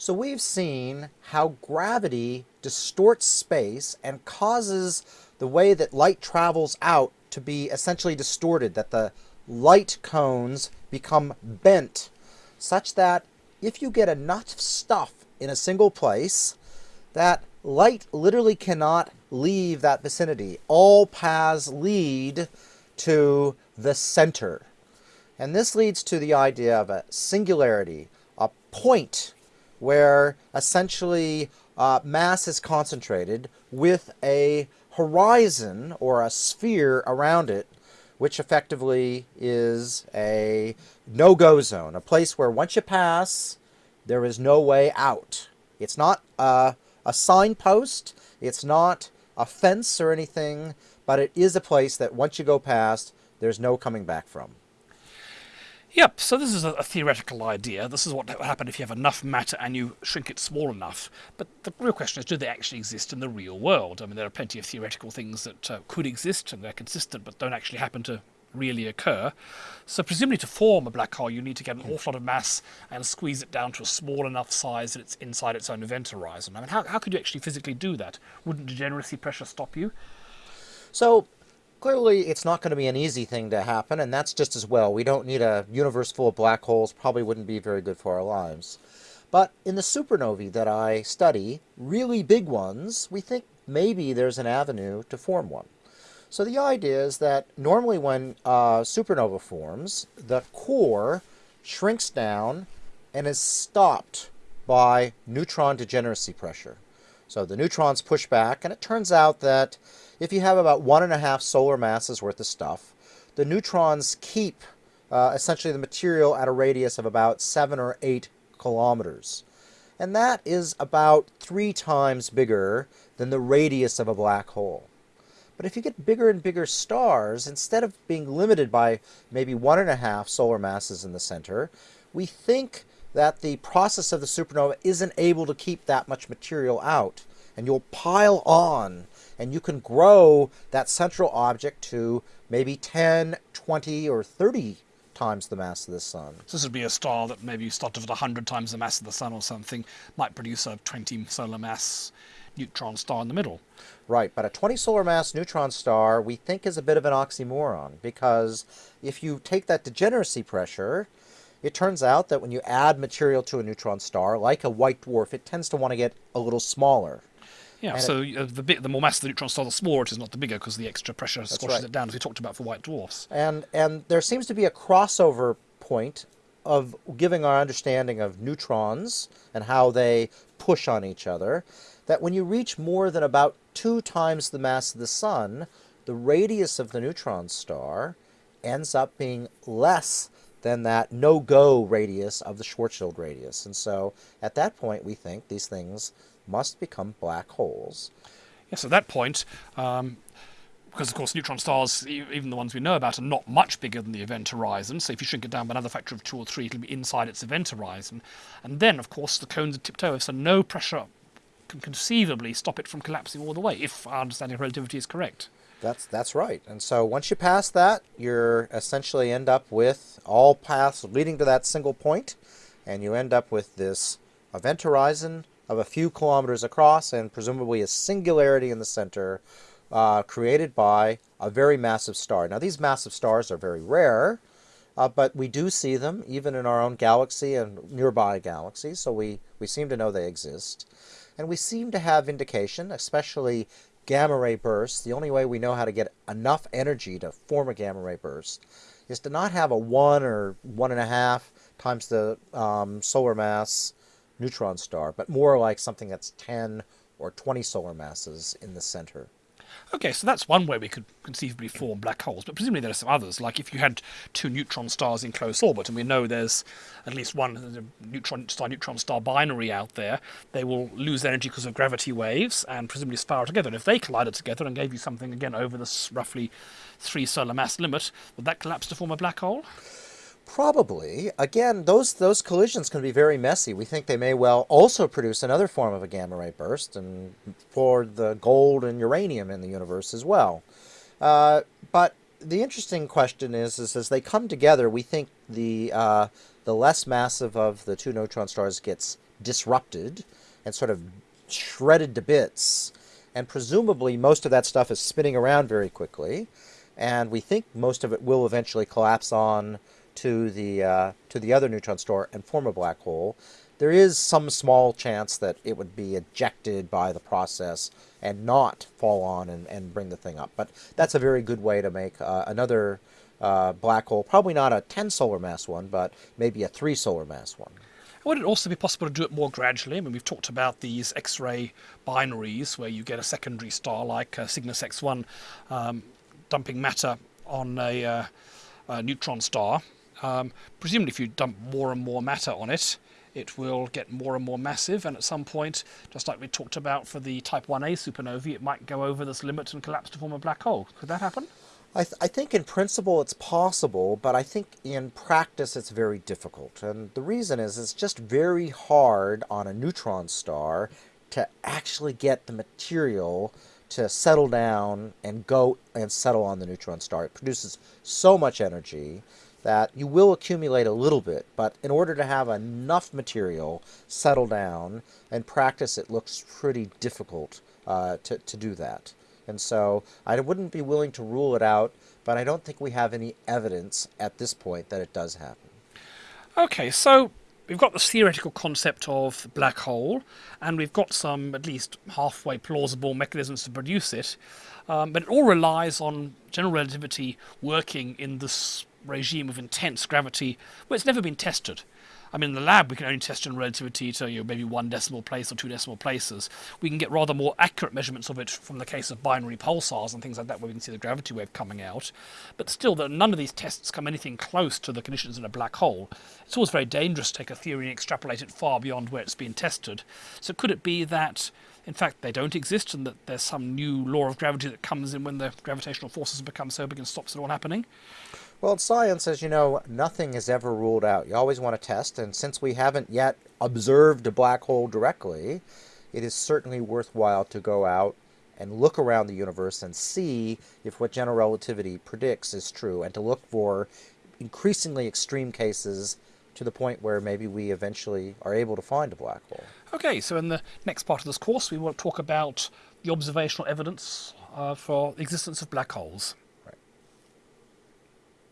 So we've seen how gravity distorts space and causes the way that light travels out to be essentially distorted, that the light cones become bent such that if you get enough stuff in a single place, that light literally cannot leave that vicinity. All paths lead to the center. And this leads to the idea of a singularity, a point where essentially uh, mass is concentrated with a horizon or a sphere around it, which effectively is a no-go zone, a place where once you pass, there is no way out. It's not a, a signpost, it's not a fence or anything, but it is a place that once you go past, there's no coming back from. Yep, so this is a, a, theoretical idea. This is what would happen if you have enough matter and you shrink it small enough. But the real question is, do they actually exist in the real world? I mean, there are plenty of theoretical things that uh, could exist and they're consistent but don't actually happen to really occur. So presumably to form a black hole, you need to get an awful lot of mass and squeeze it down to a small enough size that it's inside its own event horizon. I mean, how, how could you actually physically do that? Wouldn't degeneracy pressure stop you? So clearly it's not going to be an easy thing to happen, and that's just as well. We don't need a universe full of black holes, probably wouldn't be very good for our lives. But in the supernovae that I study, really big ones, we think maybe there's an avenue to form one. So the idea is that normally when uh, supernova forms, the core shrinks down and is stopped by neutron degeneracy pressure. So the neutrons push back, and it turns out that if you have about one and a half solar masses worth of stuff, the neutrons keep uh, essentially the material at a radius of about seven or eight kilometers. And that is about three times bigger than the radius of a black hole. But if you get bigger and bigger stars, instead of being limited by maybe one and a half solar masses in the center, we think that the process of the supernova isn't able to keep that much material out. And you'll pile on, and you can grow that central object to maybe 10, 20, or 30 times the mass of the sun. So this would be a star that maybe started at 100 times the mass of the sun or something, might produce a 20 solar mass neutron star in the middle. Right, but a 20 solar mass neutron star we think is a bit of an oxymoron because if you take that degeneracy pressure, it turns out that when you add material to a neutron star, like a white dwarf, it tends to want to get a little smaller. Yeah, and so it, uh, the bit, the more mass the neutron star, the smaller it is, not the bigger, because the extra pressure squashes right. it down, as we talked about for white dwarfs. And and there seems to be a crossover point of giving our understanding of neutrons and how they push on each other that when you reach more than about two times the mass of the sun, the radius of the neutron star ends up being less than that no-go radius of the Schwarzschild radius. And so at that point, we think these things must become black holes. Yes, at that point, um, because of course neutron stars, even the ones we know about, are not much bigger than the event horizon. So if you shrink it down by another factor of two or three, it'll be inside its event horizon. And then, of course, the cones are tipped over, so no pressure can conceivably stop it from collapsing all the way, if our understanding of relativity is correct. That's that's right. And so once you pass that, you're essentially end up with all paths leading to that single point, and you end up with this event horizon of a few kilometers across and presumably a singularity in the center uh, created by a very massive star. Now these massive stars are very rare, uh, but we do see them even in our own galaxy and nearby galaxies, so we, we seem to know they exist. And we seem to have indication, especially gamma ray bursts, the only way we know how to get enough energy to form a gamma ray burst is to not have a one or one and a half times the um, solar mass neutron star, but more like something that's 10 or 20 solar masses in the center. Okay, so that's one way we could conceivably form black holes, but presumably there are some others. Like if you had two neutron stars in close orbit, and we know there's at least one uh, neutron star neutron star binary out there, they will lose energy because of gravity waves and presumably spiral together. And if they collided together and gave you something again over this roughly three solar mass limit, would that collapse to form a black hole? Probably. Again, those those collisions can be very messy. We think they may well also produce another form of a gamma ray burst and for the gold and uranium in the universe as well. Uh, but the interesting question is, is as they come together, we think the uh, the less massive of the two neutron stars gets disrupted and sort of shredded to bits. And presumably, most of that stuff is spinning around very quickly. And we think most of it will eventually collapse on to the, uh, to the other neutron star and form a black hole. There is some small chance that it would be ejected by the process and not fall on and, and bring the thing up. But that's a very good way to make uh, another uh, black hole, probably not a 10 solar mass one, but maybe a 3 solar mass one. Would it also be possible to do it more gradually? I mean, we've talked about these X-ray binaries where you get a secondary star like uh, Cygnus X1 um, dumping matter on a, uh, a neutron star. Um, presumably, if you dump more and more matter on it, it will get more and more massive, and at some point, just like we talked about for the Type 1a supernovae, it might go over this limit and collapse to form a black hole. Could that happen? I, th- I, think in principle it's possible, but I think in practice it's very difficult. And the reason is it's just very hard on a neutron star to actually get the material to settle down and go and settle on the neutron star. It produces so much energy that you will accumulate a little bit, but in order to have enough material settle down and practice, it looks pretty difficult uh, to, to do that. And so I wouldn't be willing to rule it out, but I don't think we have any evidence at this point that it does happen. Okay, so we've got this theoretical concept of black hole, and we've got some at least halfway plausible mechanisms to produce it, um, but it all relies on general relativity working in this regime of intense gravity where it's never been tested. I mean, in the lab, we can only test general relativity to you know, maybe one decimal place or two decimal places. We can get rather more accurate measurements of it from the case of binary pulsars and things like that, where we can see the gravity wave coming out. But still, none of these tests come anything close to the conditions in a black hole. It's always very dangerous to take a theory and extrapolate it far beyond where it's been tested. So, could it be that in fact, they don't exist, and that there's some new law of gravity that comes in when the gravitational forces become so big and stops it all happening? Well, in science, as you know, nothing is ever ruled out. You always want to test, and since we haven't yet observed a black hole directly, it is certainly worthwhile to go out and look around the universe and see if what general relativity predicts is true, and to look for increasingly extreme cases to the point where maybe we eventually are able to find a black hole. Okay, so in the next part of this course, we will talk about the observational evidence uh, for the existence of black holes.